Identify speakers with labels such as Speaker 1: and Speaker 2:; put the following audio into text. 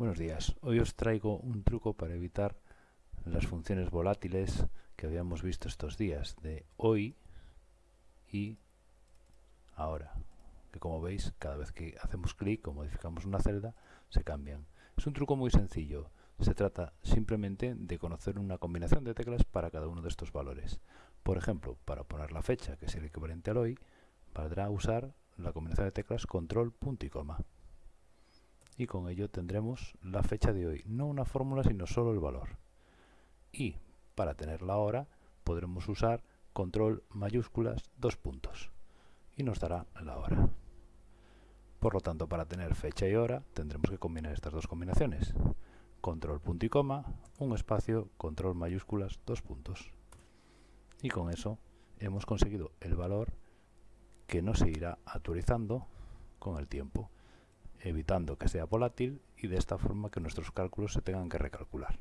Speaker 1: Buenos días, hoy os traigo un truco para evitar las funciones volátiles que habíamos visto estos días de hoy y ahora que como veis cada vez que hacemos clic o modificamos una celda se cambian. Es un truco muy sencillo. Se trata simplemente de conocer una combinación de teclas para cada uno de estos valores. Por ejemplo para poner la fecha que es el equivalente al hoy valdrá usar la combinación de teclas control punto y coma y con ello tendremos la fecha de hoy, no una fórmula sino solo el valor. Y para tener la hora podremos usar control mayúsculas dos puntos y nos dará la hora. Por lo tanto, para tener fecha y hora tendremos que combinar estas dos combinaciones. Control punto y coma, un espacio, control mayúsculas, dos puntos. Y con eso hemos conseguido el valor que no se irá actualizando con el tiempo evitando que sea volátil y de esta forma que nuestros cálculos se tengan que recalcular.